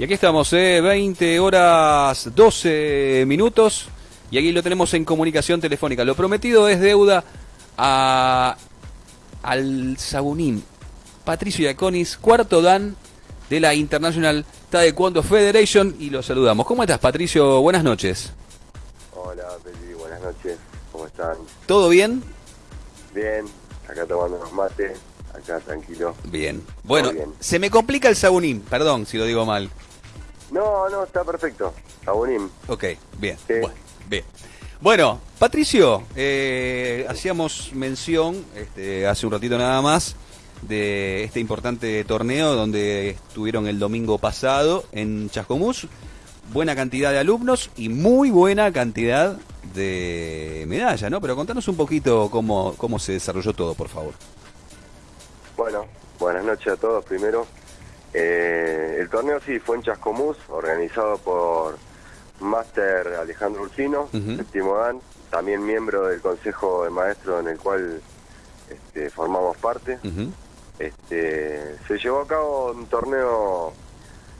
Y aquí estamos, ¿eh? 20 horas 12 minutos. Y aquí lo tenemos en comunicación telefónica. Lo prometido es deuda a, al Sabunín. Patricio Iaconis, cuarto dan de la International Taekwondo Federation. Y lo saludamos. ¿Cómo estás, Patricio? Buenas noches. Hola, Peli, buenas noches. ¿Cómo están? ¿Todo bien? Bien, acá tomando unos mates, acá tranquilo. Bien. Bueno, bien. se me complica el Sabunín. Perdón si lo digo mal. No, no, está perfecto. Sabunín. Ok, bien. Sí. Bueno, bien. Bueno, Patricio, eh, hacíamos mención este, hace un ratito nada más de este importante torneo donde estuvieron el domingo pasado en Chascomús. Buena cantidad de alumnos y muy buena cantidad de medallas, ¿no? Pero contanos un poquito cómo, cómo se desarrolló todo, por favor. Bueno, buenas noches a todos primero. Eh, el torneo sí fue en Chascomús, organizado por Máster Alejandro Ursino, Ujú. séptimo dan, también miembro del Consejo de Maestros en el cual este, formamos parte. Este, se llevó a cabo un torneo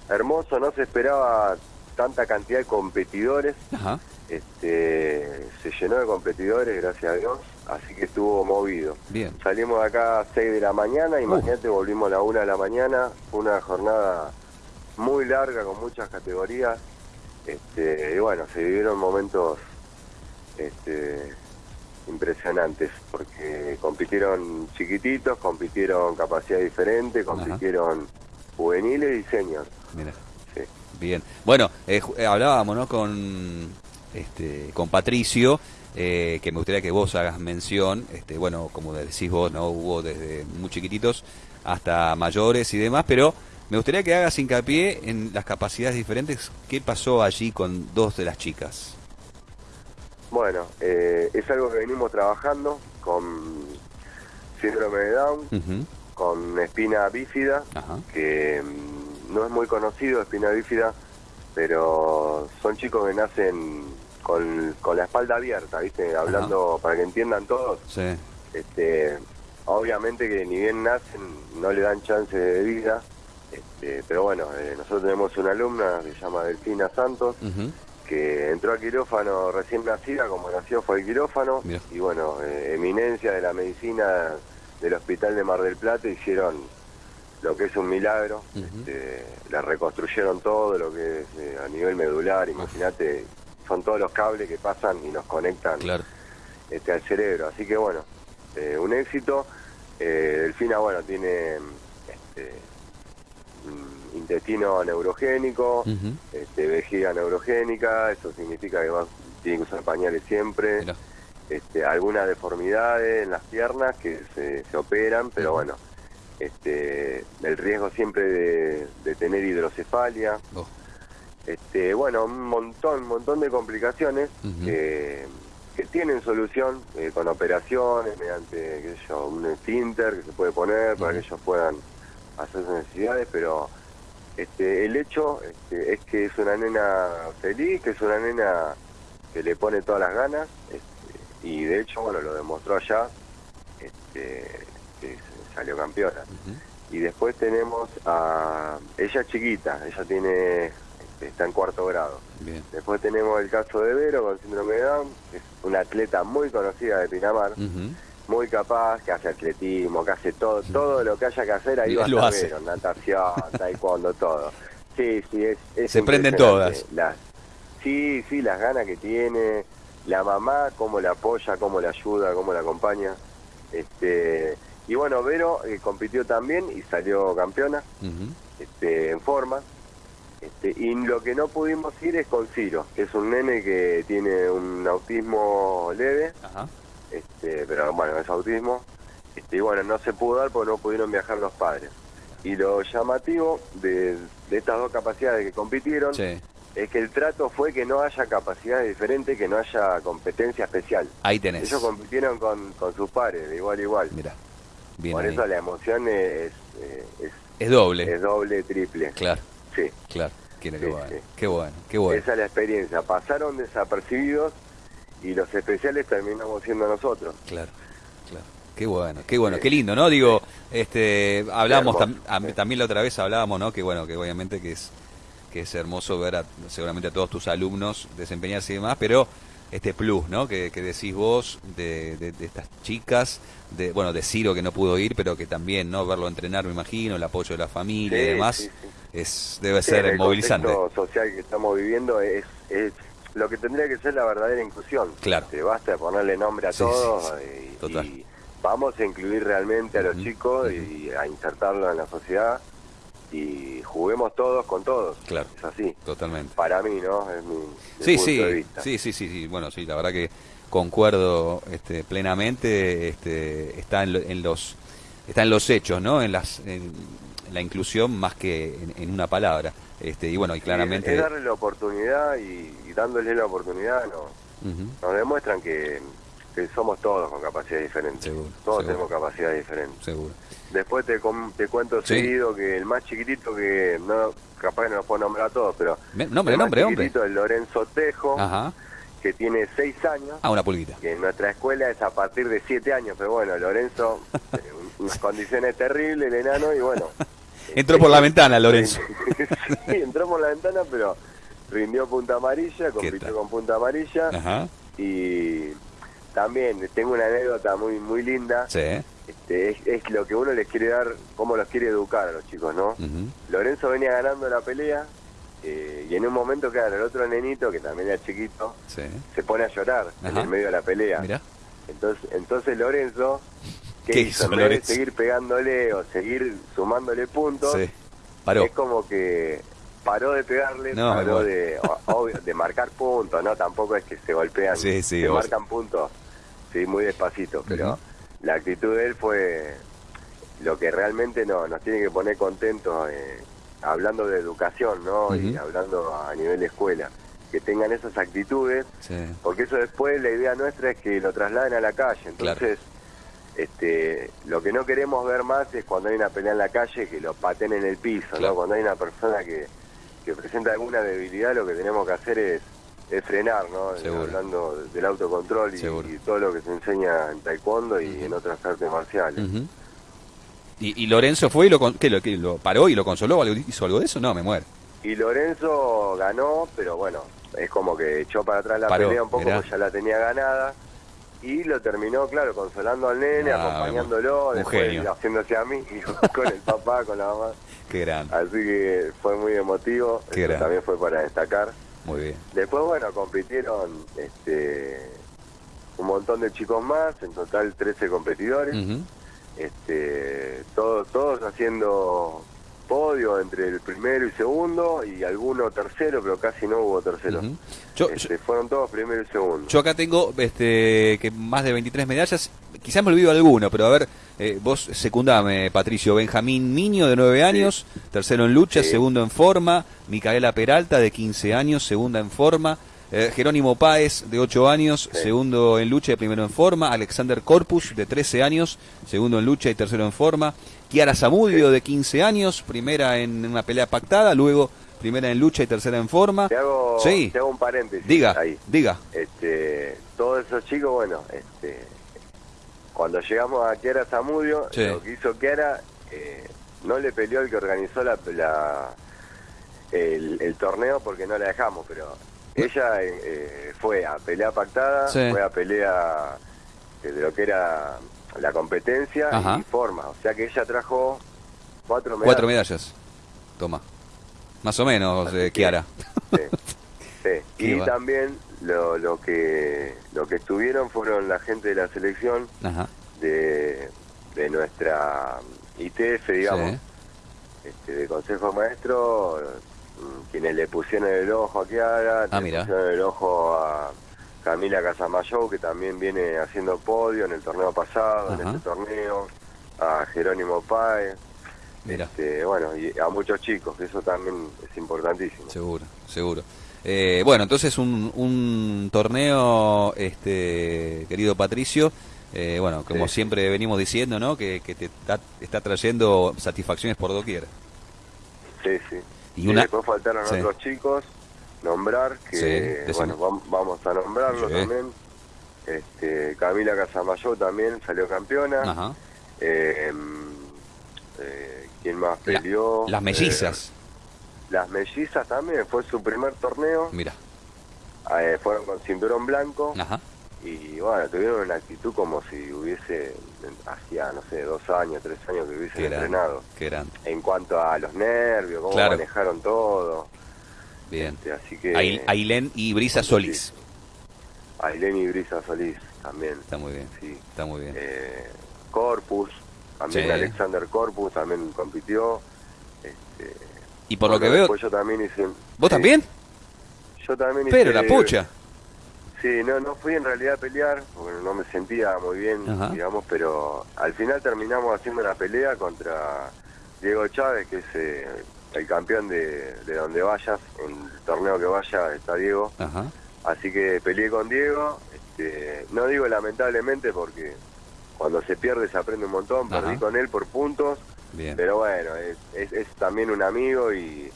hermoso, no se esperaba tanta cantidad de competidores, Ajá. este, se llenó de competidores, gracias a Dios, así que estuvo movido. Bien. Salimos de acá a 6 de la mañana, imagínate, volvimos a la 1 de la mañana, fue una jornada muy larga con muchas categorías, este, y bueno, se vivieron momentos este, impresionantes, porque compitieron chiquititos, compitieron capacidad diferente, compitieron juveniles y seniors. Mira. Sí. Bien. Bueno, eh, eh, hablábamos, ¿no? Con, este, con Patricio, eh, que me gustaría que vos hagas mención. Este, bueno, como decís vos, ¿no? Hubo desde muy chiquititos hasta mayores y demás, pero me gustaría que hagas hincapié en las capacidades diferentes. ¿Qué pasó allí con dos de las chicas? Bueno, eh, es algo que venimos trabajando con síndrome de Down, con espina bífida, que mm, no es muy conocido espina bífida, pero son chicos que nacen con, con la espalda abierta, ¿viste? Hablando para que entiendan todos, Sí. este, obviamente que ni bien nacen no le dan chance de vida, este, pero bueno, eh, nosotros tenemos una alumna que se llama Delfina Santos, que entró al quirófano recién nacida, como nació fue el quirófano, Mira. y bueno, eh, eminencia de la medicina del Hospital de Mar del Plata hicieron lo que es un milagro, este, la reconstruyeron todo, lo que es eh, a nivel medular, imagínate, son todos los cables que pasan y nos conectan Claro. este, al cerebro, así que bueno, eh, un éxito, eh, Delfina, bueno, tiene este, intestino neurogénico, este, vejiga neurogénica, eso significa que va, tiene que usar pañales siempre, Mira. este, algunas deformidades en las piernas que se, se operan, pero bueno, este, el riesgo siempre de, de tener hidrocefalia, Oh. Este, bueno, un montón, un montón de complicaciones que, que tienen solución eh, con operaciones, mediante qué sé yo, un esfínter que se puede poner para que ellos puedan hacer sus necesidades, pero este, el hecho este, es que es una nena feliz, que es una nena que le pone todas las ganas, este, y de hecho, bueno, lo demostró allá, este, que salió campeona. Y después tenemos a ella chiquita, ella tiene está en cuarto grado. Bien. Después tenemos el caso de Vero con síndrome de Down, que es una atleta muy conocida de Pinamar, muy capaz, que hace atletismo, que hace todo, todo lo que haya que hacer, ahí va a lo hace. Vero, natación, taekwondo, todo. Sí, sí, es, es Se prenden todas. Las, sí, sí, las ganas que tiene, la mamá, cómo la apoya, cómo la ayuda, cómo la acompaña. Este, y bueno, Vero eh, compitió también y salió campeona este, en forma. Este, y lo que no pudimos ir es con Ciro, que es un nene que tiene un autismo leve, Ajá. este, pero bueno, es autismo. Este, y bueno, no se pudo dar porque no pudieron viajar los padres. Y lo llamativo de, de estas dos capacidades que compitieron Sí. es que el trato fue que no haya capacidades diferentes, que no haya competencia especial. Ahí tenés. Ellos compitieron con, con sus pares, de igual a igual. Mira. Bien Por ahí. eso la emoción es, eh, es, Es doble. es doble, triple. Claro, Sí. claro. Qué, Sí, bueno. sí. qué bueno, qué bueno. Esa es la experiencia. Pasaron desapercibidos y los especiales terminamos siendo nosotros. Claro, claro. Qué bueno, qué bueno, qué lindo, ¿no? Digo, este, hablamos Hermoso, tam- a- sí. también la otra vez hablábamos, ¿no? Que bueno, que obviamente que es que es hermoso ver a, seguramente a todos tus alumnos desempeñarse y demás, pero este plus, ¿no? Que, decís vos de, de, estas chicas, de bueno, de Ciro que no pudo ir, pero que también, ¿no? Verlo entrenar, me imagino, el apoyo de la familia y demás, es debe ser el movilizante. El social que estamos viviendo es, es lo que tendría que ser la verdadera inclusión. Claro. Te basta ponerle nombre a todos y, vamos a incluir realmente a los chicos y a insertarlos en la sociedad y juguemos todos con todos. Claro. Es así. Totalmente. Para mí, ¿no? Es mi sí, sí, sí, sí, sí, sí, bueno, sí, la verdad que concuerdo este, plenamente, este, está en, los está en los hechos, ¿no? En las en, la inclusión más que en, una palabra. Este, y bueno, y claramente... es darle la oportunidad y, dándole la oportunidad no, nos demuestran que, somos todos con capacidades diferentes. todos tenemos capacidades diferentes. Seguro. Después te, te cuento seguido que el más chiquitito que no capaz que no lo puedo nombrar a todos, pero nombre, el más nombre, chiquitito es Lorenzo Tejo, que tiene seis años. Ah, una pulguita. Que en nuestra escuela es a partir de siete años, pero bueno, Lorenzo, eh, unas condiciones terribles, el enano, y bueno. Entró por la ventana, Lorenzo. sí, entró por la ventana, pero rindió punta amarilla, compitió con punta amarilla. Ajá. Y también tengo una anécdota muy muy linda. Sí este, es, lo que uno les quiere dar, cómo los quiere educar a los chicos, ¿no? Lorenzo venía ganando la pelea eh, y en un momento, claro, el otro nenito, que también era chiquito, se pone a llorar en el medio de la pelea. Entonces, entonces Lorenzo, ¿qué, hizo? De seguir pegándole o seguir sumándole puntos, es como que paró de pegarle, paró de, de marcar puntos, ¿no? Tampoco es que se golpean, se marcan puntos, sí, muy despacito, pero la actitud de él fue lo que realmente no, nos tiene que poner contentos eh, hablando de educación, ¿no? Y hablando a nivel de escuela. Que tengan esas actitudes, porque eso después la idea nuestra es que lo trasladen a la calle. Entonces, este, lo que no queremos ver más es cuando hay una pelea en la calle que lo paten en el piso, ¿no? Cuando hay una persona que, que presenta alguna debilidad, lo que tenemos que hacer es es frenar, ¿no? Hablando del autocontrol y, todo lo que se enseña en taekwondo y en otras artes marciales. ¿Y, Lorenzo fue y lo, ¿qué, lo, lo paró y lo consoló? ¿Hizo algo de eso? No, me muero. Y Lorenzo ganó, pero bueno, es como que echó para atrás la pelea un poco porque ya la tenía ganada. Y lo terminó, claro, consolando al nene, ah, acompañándolo, después haciéndose a mí, con el papá, con la mamá. Qué grande. Así que fue muy emotivo. Qué también fue para destacar. Muy bien. Después, bueno, compitieron este, un montón de chicos más, en total 13 competidores. este, todos, todos haciendo podio entre el primero y segundo y alguno tercero, pero casi no hubo tercero. este, fueron todos primero y segundo. Yo acá tengo este, que más de 23 medallas, quizás me olvido alguno, pero a ver, eh, vos secundame, Patricio. Benjamín Niño, de 9 años, tercero en lucha, segundo en forma. Micaela Peralta, de 15 años, segunda en forma. Eh, Jerónimo Páez, de 8 años, segundo en lucha y primero en forma. Alexander Corpus, de 13 años, segundo en lucha y tercero en forma. Kiara Zamudio, de 15 años, primera en una pelea pactada, luego primera en lucha y tercera en forma. Te hago, sí. te hago un paréntesis. Diga, diga. Este, todos esos chicos, bueno, este, cuando llegamos a Kiara Zamudio, lo que hizo Kiara, eh, no le peleó el que organizó la, el, torneo porque no la dejamos, pero ella eh, fue a pelea pactada, fue a pelea de lo que era la competencia y forma. O sea que ella trajo cuatro medallas. Cuatro medallas. Toma. Más o menos, eh, Kiara. Sí. Y también lo, lo que lo que estuvieron fueron la gente de la selección de, de nuestra ITF, digamos, este, de Consejo Maestro, quienes le pusieron el ojo a Kiara, ah, le pusieron el ojo a Camila Casamayo, que también viene haciendo podio en el torneo pasado, en este torneo, a Jerónimo Páez. Este, bueno, y a muchos chicos, eso también es importantísimo. Seguro, seguro. Eh, bueno, entonces un, un torneo, este, querido Patricio, eh, bueno, como siempre venimos diciendo, ¿no? Que, te está, trayendo satisfacciones por doquier. Sí, sí. Y, una... después faltaron otros chicos, nombrar, que bueno, vamos a nombrarlo también. Este, Camila Casamayo también salió campeona. Ajá. Eh, eh, ¿Quién más peleó? las mellizas. las mellizas también, fue su primer torneo. Mira. Eh, fueron con cinturón blanco. Ajá. Y bueno, tuvieron una actitud como si hubiese, hacía, no sé, dos años, tres años que hubiesen entrenado. En cuanto a los nervios, cómo Claro. manejaron todo. Bien. Este, así que. Ail- Ailén y Brisa Solís. Ailén y Brisa Solís también. Está muy bien. Sí. Está muy bien. Eh, Corpus, también Sí. Alexander Corpus también compitió. Este, Y por lo que veo, yo también hice. ¿vos también? Yo también Pero hice- la pucha. Sí, no, no fui en realidad a pelear, porque no me sentía muy bien, Ajá. digamos, pero al final terminamos haciendo una pelea contra Diego Chávez, que es eh, el campeón de, de donde vayas, en el torneo que vaya está Diego. Ajá. Así que peleé con Diego, este, no digo lamentablemente porque cuando se pierde se aprende un montón, perdí con él por puntos, Bien. pero bueno, es, es- es también un amigo y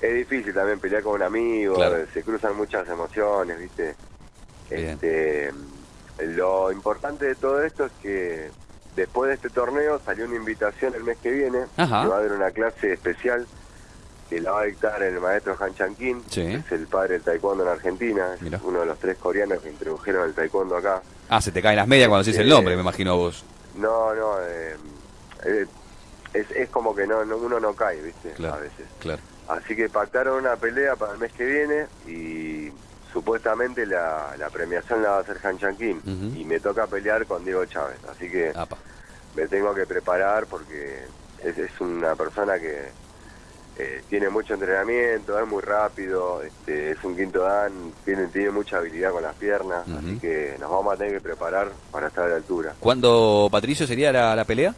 es difícil también pelear con un amigo, Claro. se cruzan muchas emociones, ¿viste? Este, lo importante de todo esto es que después de este torneo salió una invitación el mes que viene, Ajá. que va a haber una clase especial que la va a dictar el maestro Han Chan-Kim, Sí. que es el padre del taekwondo en Argentina, es uno de los tres coreanos que introdujeron el taekwondo acá. Ah, se te caen las medias cuando el Eh, nombre, me imagino vos. No, no, eh, eh, es, es como que no, no- uno no cae, ¿viste? Claro. A veces. Claro. Así que pactaron una pelea para el mes que viene y supuestamente la, la premiación la va a hacer Han Chan Kim Ujú. y me toca pelear con Diego Chávez. Así que Apa. me tengo que preparar porque es, es una persona que eh, tiene mucho entrenamiento, es muy rápido, este, es un quinto dan, tiene, tiene mucha habilidad con las piernas, así que nos vamos a tener que preparar para estar a la altura. ¿Cuándo, Patricio, sería la, la pelea?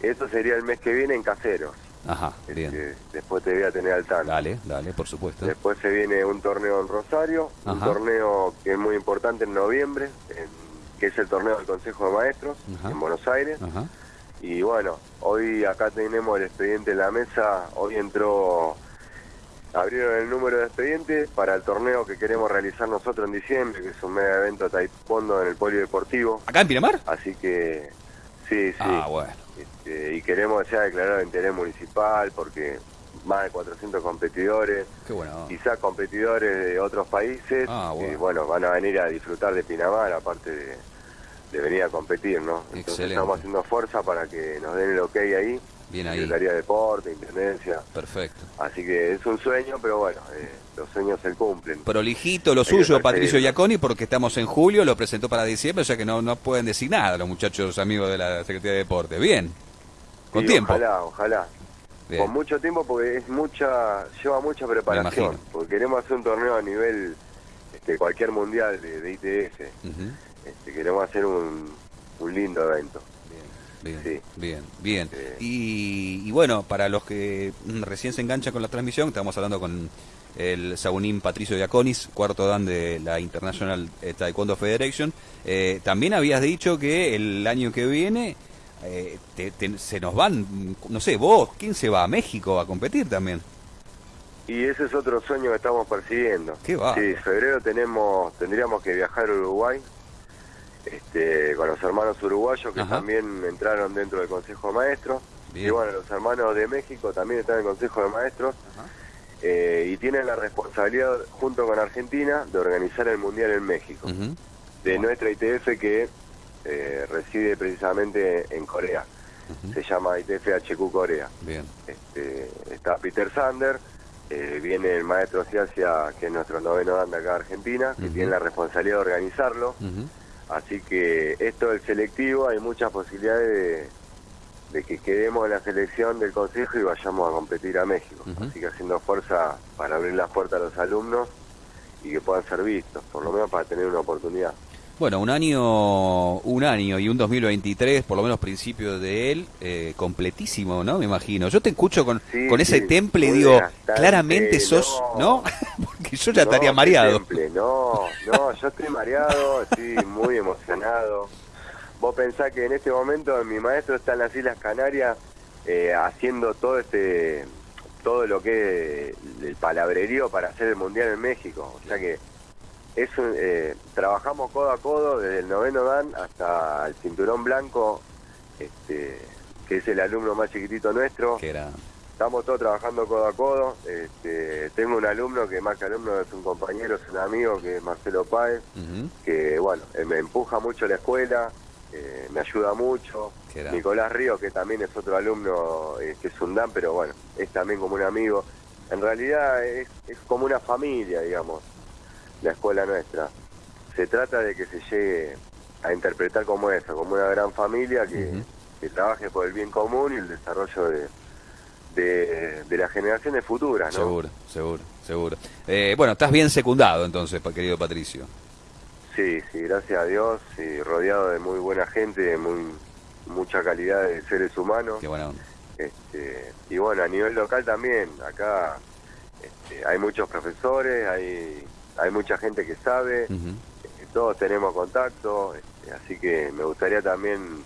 Eso sería el mes que viene en Caseros. Ajá, bien. Este, después te voy a tener al tanto. Dale, dale, por supuesto. Después se viene un torneo en Rosario, un torneo que es muy importante en noviembre, en- que es el torneo del Consejo de Maestros Ajá. en Buenos Aires. Ajá. Y bueno, hoy acá tenemos el expediente en la mesa, hoy entró, abrieron el número de expediente para el torneo que queremos realizar nosotros en diciembre, que es un mega evento taekwondo en el polideportivo. ¿Acá en Pinamar? Así que sí, sí. Ah, bueno. Y queremos que sea declarado de interés municipal porque más de 400 competidores, bueno. quizás competidores de otros países, Ah, bueno. que bueno, van a venir a disfrutar de Pinamar, aparte de, de venir a competir, ¿no? Entonces estamos haciendo fuerza para que nos den el ok ahí, Bien ahí. Secretaría de Deporte, Intendencia, Perfecto. así que es un sueño, pero bueno, eh, los sueños se cumplen. Prolijito lo Hay suyo, Patricio. Iaconi, porque estamos en julio, lo presentó para diciembre, o sea que no, no pueden decir nada los muchachos amigos de la Secretaría de Deporte. Bien. Con tiempo. Ojalá, ojalá. Bien. Con mucho tiempo porque es mucha, lleva mucha preparación, porque queremos hacer un torneo a nivel este, cualquier mundial de, de ITF. Ujú. Este, queremos hacer un, un lindo evento. Bien, Sí. bien, bien. Y, y bueno, para los que recién se enganchan con la transmisión, estamos hablando con el Sabunín Patricio Diaconis, cuarto dan de la International eh, Taekwondo Federation. Eh, también habías dicho que el año que viene eh, te- te- se nos van, no sé, vos, ¿quién se va a México a competir también? Y ese es otro sueño que estamos persiguiendo. Qué va. Sí, febrero tenemos, tendríamos que viajar a Uruguay este, con los hermanos uruguayos que Ajá. también entraron dentro del Consejo de Maestros. Bien. Y bueno, los hermanos de México también están en el Consejo de Maestros. Ajá. eh, y tienen la responsabilidad, junto con Argentina, de organizar el Mundial en México. De nuestra ITF que eh, reside precisamente en Corea. Se llama ITF HQ Corea. Bien. Este, está Peter Sander, eh, viene el maestro Ciacia, que es nuestro noveno dan de acá Argentina, que tiene la responsabilidad de organizarlo. Así que esto del selectivo, hay muchas posibilidades de, de que quedemos en la selección del consejo y vayamos a competir a México. Así que haciendo fuerza para abrir las puertas a los alumnos y que puedan ser vistos, por lo menos para tener una oportunidad. Bueno, un año, un año y un 2023, por lo menos principio de él, eh, completísimo, ¿no? Me imagino. Yo te escucho con, Sí, con ese sí, temple y digo, claramente sos, ¿no? no. Porque yo ya No, estaría mareado. temple, No, no, yo estoy mareado, estoy muy emocionado. Vos pensás que en este momento mi maestro está en las Islas Canarias eh, haciendo todo este todo lo que es el palabrerío para hacer el mundial en México. O sea que es un- eh, trabajamos codo a codo desde el noveno dan hasta el cinturón blanco, este, que es el alumno más chiquitito nuestro. Que era, estamos todos trabajando codo a codo. Este, tengo un alumno que más que alumno es un compañero, es un amigo, que es Marcelo Páez, que bueno, eh, me empuja mucho la escuela, eh, me ayuda mucho. Nicolás Río, que también es otro alumno, eh, que es un Dan, pero bueno, es también como un amigo. En realidad es, como una familia, digamos, la escuela nuestra. Se trata de que se llegue a interpretar como esa, como una gran familia que, que trabaje por el bien común y el desarrollo de, de, las generaciones futuras, ¿no? Seguro, seguro, seguro. Eh, bueno, estás bien secundado entonces, querido Patricio. Sí, sí, gracias a Dios, y rodeado de muy buena gente, de muy, mucha calidad de seres humanos. Qué bueno. Este, y bueno, a nivel local también, acá este, hay muchos profesores, hay, hay mucha gente que sabe, este, todos tenemos contacto, este, así que me gustaría también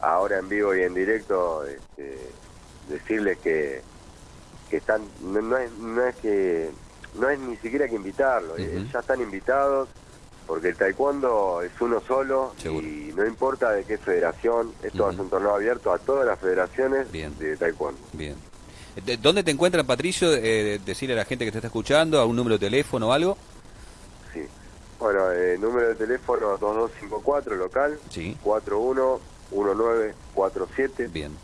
ahora en vivo y en directo este, decirles que, que están no, es, no es que no es ni siquiera que invitarlos, eh, ya están invitados porque el taekwondo es uno solo y no importa de qué federación, esto es un torneo abierto a todas las federaciones de taekwondo. Bien. ¿Dónde te encuentran, Patricio? Eh, decirle a la gente que te está escuchando, a un número de teléfono o algo. Bueno, eh, número de teléfono 2254 local, sí. 411947. Bien.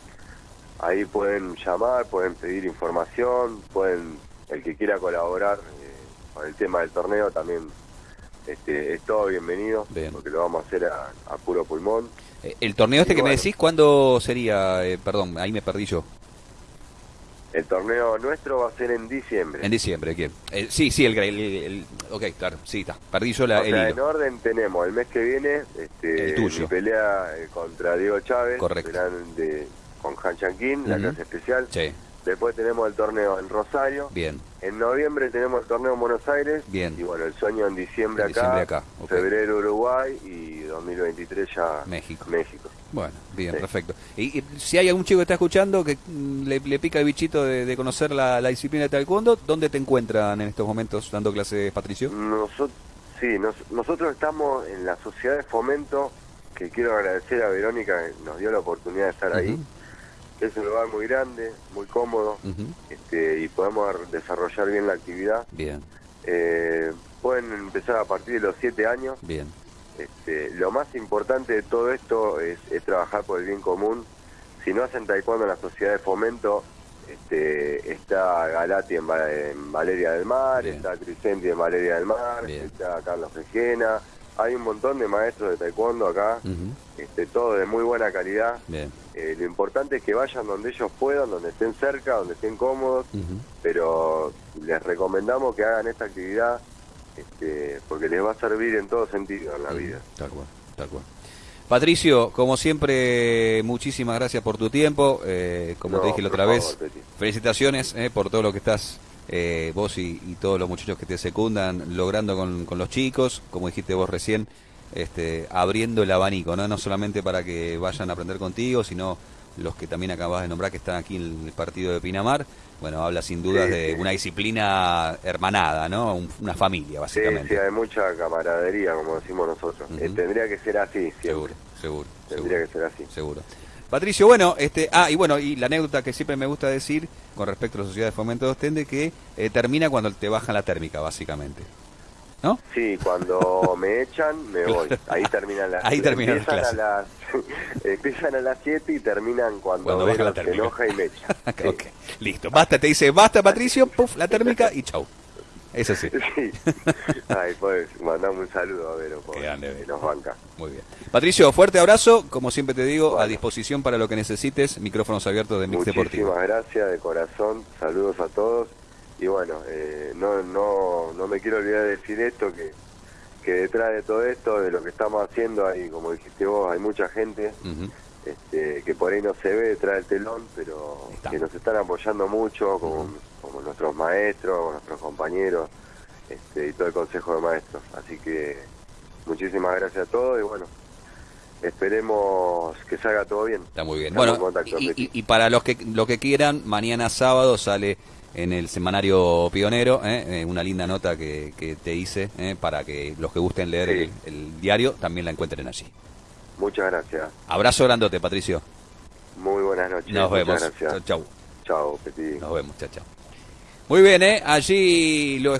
Ahí pueden llamar, pueden pedir información, pueden el que quiera colaborar eh, con el tema del torneo también este, es todo bienvenido, porque lo vamos a hacer a, puro pulmón. Eh, ¿El torneo este que me decís cuándo sería? Eh, perdón, ahí me perdí yo. El torneo nuestro va a ser en diciembre. En diciembre, ¿quién? sí, sí, el, el, Ok, claro, sí, está. Perdí yo la, En orden tenemos el mes que viene este, el tuyo. pelea contra Diego Chávez. Correcto. De, con Han Chanquín, la clase especial. Sí. Después tenemos el torneo en Rosario. Bien. En noviembre tenemos el torneo en Buenos Aires. Bien. Y bueno, el sueño en diciembre, acá, Febrero Uruguay y 2023 ya México. México. Bueno, bien, perfecto. Y, si hay algún chico que está escuchando que mm, le, pica el bichito de, conocer la, disciplina de taekwondo, ¿dónde te encuentran en estos momentos dando clases, Patricio? Nosotros, sí, nosotros estamos en la sociedad de fomento, que quiero agradecer a Verónica que nos dio la oportunidad de estar ahí es un lugar muy grande, muy cómodo, este, y podemos desarrollar bien la actividad. Bien. Eh, pueden empezar a partir de los siete años. Bien. Este, lo más importante de todo esto es, trabajar por el bien común. Si no hacen taekwondo en la sociedad de fomento, este, está Galati en, Valeria del Mar, está Crisenti en Valeria del Mar, está Carlos Fejena, hay un montón de maestros de taekwondo acá, este, todo de muy buena calidad. Eh, lo importante es que vayan donde ellos puedan, donde estén cerca, donde estén cómodos, pero les recomendamos que hagan esta actividad este, porque les va a servir en todo sentido en la vida. Tal cual, tal cual. Patricio, como siempre, muchísimas gracias por tu tiempo. Eh, como te dije la otra vez, felicitaciones eh, por todo lo que estás eh, vos y, todos los muchachos que te secundan logrando con, los chicos, como dijiste vos recién, este, abriendo el abanico, ¿no? no solamente para que vayan a aprender contigo, sino los que también acabas de nombrar que están aquí en el partido de Pinamar. Bueno, habla sin duda de una disciplina hermanada, ¿no? una familia, básicamente. Sí, hay mucha camaradería, como decimos nosotros. Eh, tendría que ser así, Seguro, seguro. Tendría que ser así. Seguro. Patricio, bueno, este, ah, y bueno, y la anécdota que siempre me gusta decir con respecto a la sociedad de fomento de Ostende, que eh, termina cuando te bajan la térmica, básicamente. ¿No? Sí, cuando me echan, me voy. Ahí terminan las Ahí terminan a las Empiezan a las 7 y terminan cuando, cuando baja la se enoja y me echa. okay. Listo, basta, te dice, basta Patricio, puff, la térmica y chau. Eso sí. sí. Ay, pues mandame un saludo a Vero, que nos banca. Muy bien. Patricio, fuerte abrazo. Como siempre te digo, a disposición para lo que necesites. Micrófonos abiertos de Mix Deportivo. Muchísimas gracias, de corazón. Saludos a todos. Y bueno, eh, no, no, no me quiero olvidar de decir esto, que, que detrás de todo esto, de lo que estamos haciendo, ahí, como dijiste vos, hay mucha gente. Este, que por ahí no se ve detrás del telón, pero que nos están apoyando mucho, como, como nuestros maestros, nuestros compañeros este, y todo el consejo de maestros. Así que muchísimas gracias a todos y bueno, esperemos que salga todo bien. Está muy bien. bueno, y, para los que, lo que quieran, mañana sábado sale en el semanario Pionero, ¿eh? Eh, una linda nota que, que te hice ¿eh? para que los que gusten leer el, el, diario también la encuentren allí. Muchas gracias. Abrazo grandote, Patricio. Muy buenas noches. Nos vemos. Chau. Chao, Petit. Nos vemos, chao, chao. Muy bien, ¿eh? Allí lo